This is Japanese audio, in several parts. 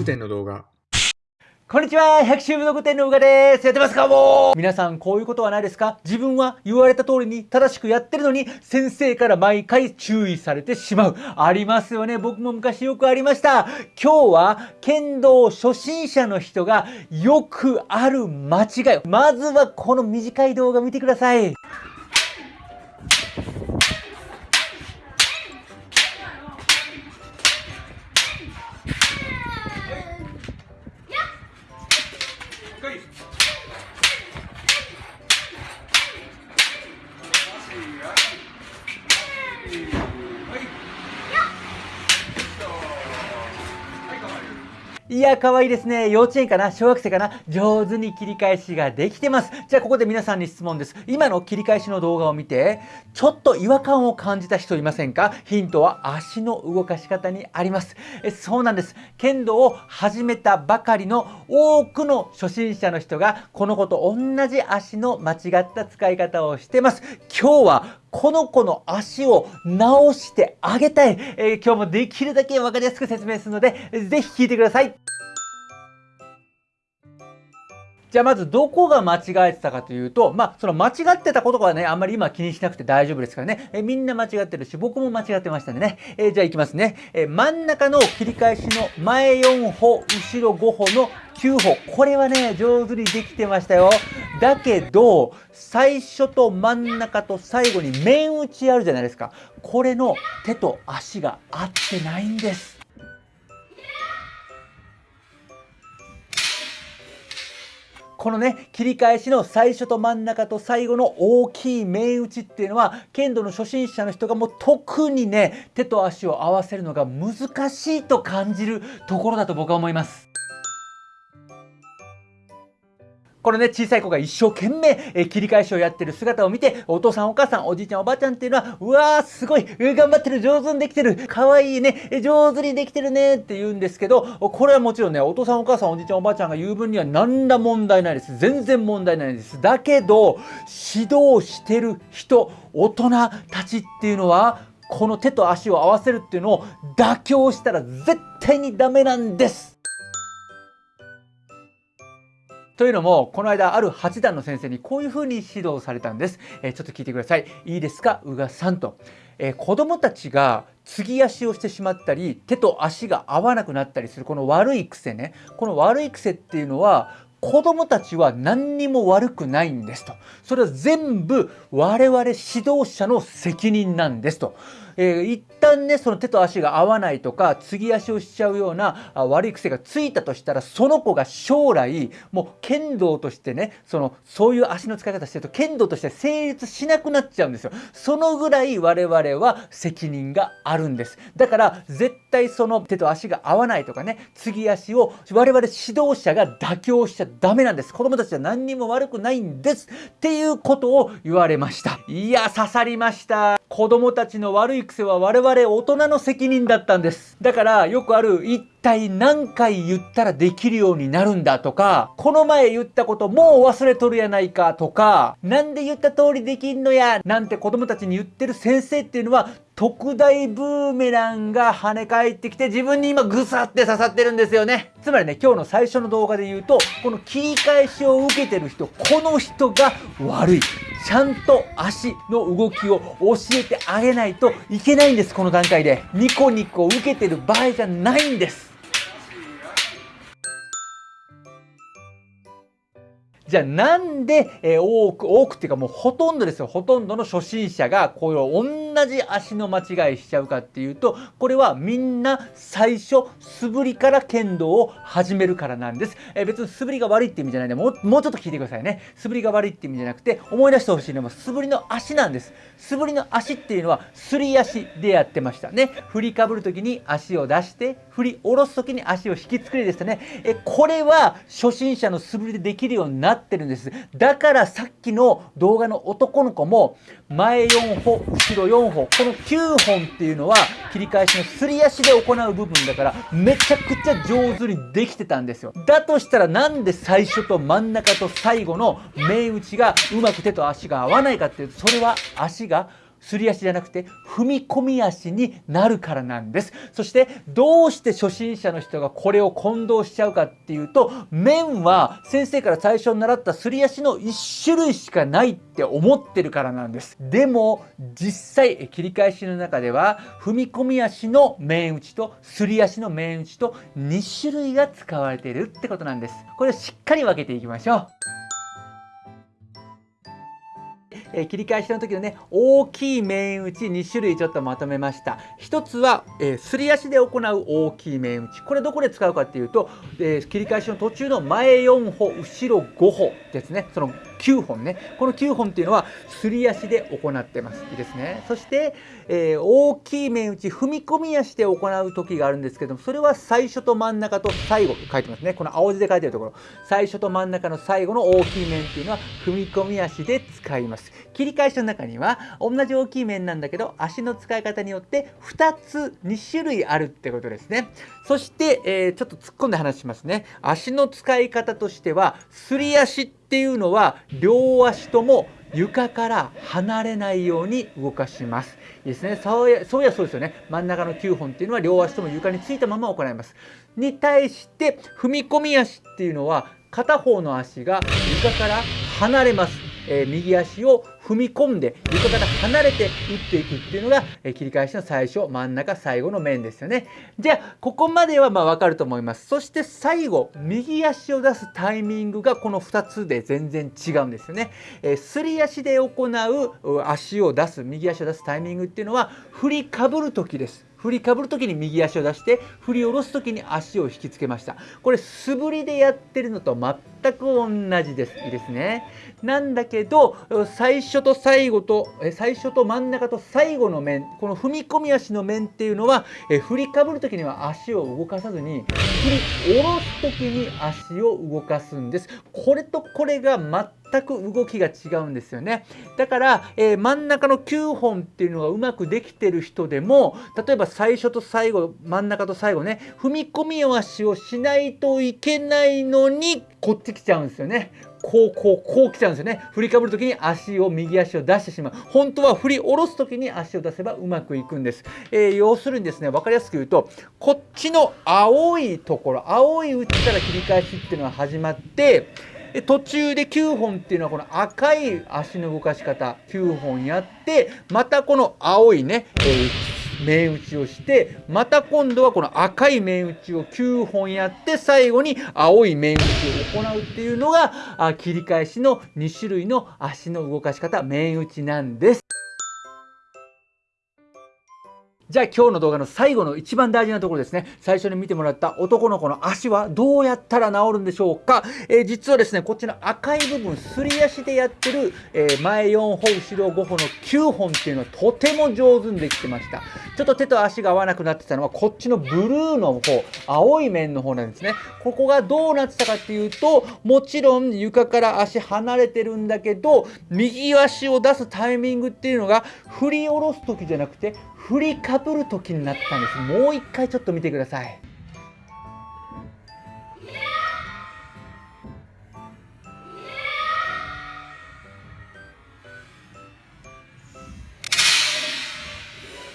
秋武道具店の動画こんにちは百秋武道具店のうがですやってますかもう皆さんこういうことはないですか？自分は言われた通りに正しくやってるのに先生から毎回注意されてしまう。ありますよね。僕も昔よくありました。今日は剣道初心者の人がよくある間違い。まずはこの短い動画見てください。いや、可愛いですね。幼稚園かな？小学生かな？上手に切り返しができてます。じゃあ、ここで皆さんに質問です。今の切り返しの動画を見て、ちょっと違和感を感じた人いませんか？ヒントは足の動かし方にあります。えそうなんです。剣道を始めたばかりの多くの初心者の人が、この子と同じ足の間違った使い方をしてます。今日はこの子の足を直してあげたい、えー、今日もできるだけ分かりやすく説明するので、ぜひ聞いてください。じゃあまずどこが間違えてたかというと、まあその間違ってたことはね、あんまり今気にしなくて大丈夫ですからね。えみんな間違ってるし、僕も間違ってましたんでね。えじゃあいきますね。え真ん中の切り返しの前4歩、後ろ5歩の9歩。これはね、上手にできてましたよ。だけど、最初と真ん中と最後に面打ちあるじゃないですか。これの手と足が合ってないんです。このね、切り返しの最初と真ん中と最後の大きい面打ちっていうのは、剣道の初心者の人がもう特にね、手と足を合わせるのが難しいと感じるところだと僕は思います。このね、小さい子が一生懸命、え切り返しをやってる姿を見て、お父さんお母さん、おじいちゃんおばあちゃんっていうのは、うわーすごい頑張ってる上手にできてるかわいいね上手にできてるねって言うんですけど、これはもちろんね、お父さんお母さんおじいちゃんおばあちゃんが言う分には何ら問題ないです。全然問題ないです。だけど、指導してる人、大人たちっていうのは、この手と足を合わせるっていうのを妥協したら絶対にダメなんです。というのも、この間、ある八段の先生にこういうふうに指導されたんです。えー、ちょっと聞いてください。いいですか、宇賀さんと。えー、子供たちが継ぎ足をしてしまったり、手と足が合わなくなったりする、この悪い癖ね。この悪い癖っていうのは、子供たちは何にも悪くないんですと。それは全部我々指導者の責任なんですと。えー、一旦ね、その手と足が合わないとか、継ぎ足をしちゃうような悪い癖がついたとしたら、その子が将来、もう剣道としてね、その、そういう足の使い方してると、剣道として成立しなくなっちゃうんですよ。そのぐらい我々は責任があるんです。だから、絶対その手と足が合わないとかね、継ぎ足を我々指導者が妥協しちゃダメなんです。子供たちは何にも悪くないんです。っていうことを言われました。いや、刺さりました。子供たちの悪い癖は我々大人の責任だったんです。だからよくある体何回言ったらできるようになるんだとか、この前言ったこともう忘れとるやないかとか、なんで言った通りできんのやなんて子供たちに言ってる先生っていうのは特大ブーメランが跳ね返ってきて自分に今グサって刺さってるんですよね。つまりね、今日の最初の動画で言うと、この切り返しを受けてる人、この人が悪い。ちゃんと足の動きを教えてあげないといけないんです、この段階で。ニコニコ受けてる場合じゃないんです。じゃあなんで、えー、多く、多くっていうかもうほとんどですよ。ほとんどの初心者がこういう同じ足の間違いしちゃうかっていうと、これはみんな最初素振りから剣道を始めるからなんです。えー、別に素振りが悪いって意味じゃないんで、もうもうちょっと聞いてくださいね。素振りが悪いって意味じゃなくて、思い出してほしいのは素振りの足なんです。素振りの足っていうのはすり足でやってましたね。振りかぶるときに足を出して、振り下ろすときに足を引きつくりでしたね。えこれは初心者の素振りでできるようになっってるんです。だからさっきの動画の男の子も前4歩後ろ4歩この9本っていうのは切り返しのすり足で行う部分だからめちゃくちゃ上手にできてたんですよ。だとしたらなんで最初と真ん中と最後の目打ちがうまく手と足が合わないかっていうとそれは足がすり足じゃなくて踏み込み足になるからなんです。そしてどうして初心者の人がこれを混同しちゃうかっていうと面は先生から最初に習ったすり足の1種類しかないって思ってるからなんです。でも実際切り返しの中では踏み込み足の面打ちとすり足の面打ちと2種類が使われているってことなんです。これをしっかり分けていきましょう。えー、切り返しの時のね大きい面打ち2種類ちょっとまとめました。1つは、えー、すり足で行う大きい面打ち。これどこで使うかっていうと、えー、切り返しの途中の前4歩後ろ5歩ですね。その9本ね。この9本っていうのはすり足で行ってます。いいですね。そして、えー、大きい面打ち踏み込み足で行う時があるんですけどもそれは最初と真ん中と最後書いてますね。この青字で書いてるところ。最初と真ん中の最後の大きい面っていうのは踏み込み足で使います。切り返しの中には同じ大きい面なんだけど足の使い方によって2つ2種類あるってことですね。そして、えー、ちょっと突っ込んで話しますね。足の使い方としてはすり足ってていうのは両足とも床から離れないように動かします。いいですね。そうやそうやそうですよね。真ん中の9本っていうのは両足とも床についたまま行います。に対して踏み込み足っていうのは片方の足が床から離れます。えー、右足を踏み込んで床から離れて打っていくっていうのが、えー、切り返しの最初真ん中最後の面ですよね。じゃあここまではまあ分かると思います。そして最後右足を出すタイミングがこの2つで全然違うんですよね、えー、すり足で行う足を出す右足を出すタイミングっていうのは振りかぶる時です。振りかぶる時に右足を出して振り下ろす時に足を引きつけました。これ素振りでやってるのと全く同じですいいですね。なんだけど最初と最後と最初と真ん中と最後の面この踏み込み足の面っていうのは振りかぶる時には足を動かさずに振り下ろす時に足を動かすんです。これとこれが全く動きが違うんですよね。だから、えー、真ん中の9本っていうのがうまくできてる人でも例えば最初と最後真ん中と最後ね踏み込み足をしないといけないのにこっち来ちゃうんですよね。こうこうこう来ちゃうんですよね。振りかぶる時に足を右足を出してしまう。本当は振り下ろす時に足を出せばうまくいくんです、えー、要するにですね分かりやすく言うとこっちの青いところ青い内から切り返しっていうのが始まって途中で9本っていうのはこの赤い足の動かし方9本やってまたこの青いね、えー面打ちをしてまた今度はこの赤い面打ちを9本やって最後に青い面打ちを行うっていうのが切り返しの2種類の足の動かし方面打ちなんです。じゃあ今日の動画の最後の一番大事なところですね。最初に見てもらった男の子の足はどうやったら治るんでしょうか、えー、実はですね、こっちの赤い部分、すり足でやってる、えー、前4歩、後ろ5歩の9本っていうのはとても上手にできてました。ちょっと手と足が合わなくなってたのはこっちのブルーの方、青い面の方なんですね。ここがどうなってたかっていうと、もちろん床から足離れてるんだけど、右足を出すタイミングっていうのが振り下ろす時じゃなくて振りかぶる時になったんです。もう一回ちょっと見てください。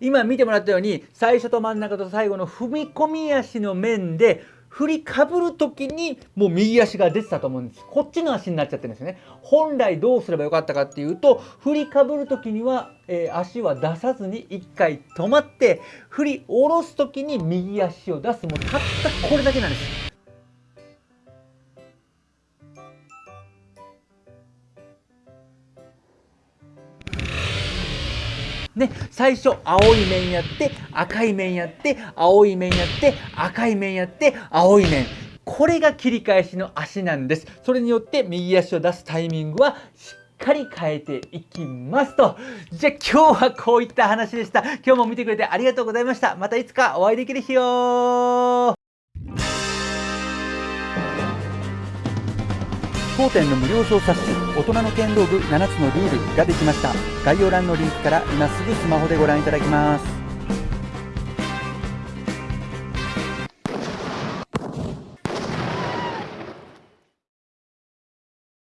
今見てもらったように最初と真ん中と最後の踏み込み足の面で振りかぶる時にもう右足が出てたと思うんです。こっちの足になっちゃってるんですよね。本来どうすればよかったかっていうと振りかぶる時には、えー、足は出さずに1回止まって振り下ろす時に右足を出す。もうたったこれだけなんです。ね、最初青い面やって赤い面やって青い面やって赤い面やって青い面。これが切り返しの足なんです。それによって右足を出すタイミングはしっかり変えていきますと。じゃあ今日はこういった話でした。今日も見てくれてありがとうございました。またいつかお会いできる日よ当店の無料小冊子大人の剣道部7つのルールができました。概要欄のリンクから今すぐスマホでご覧いただきます。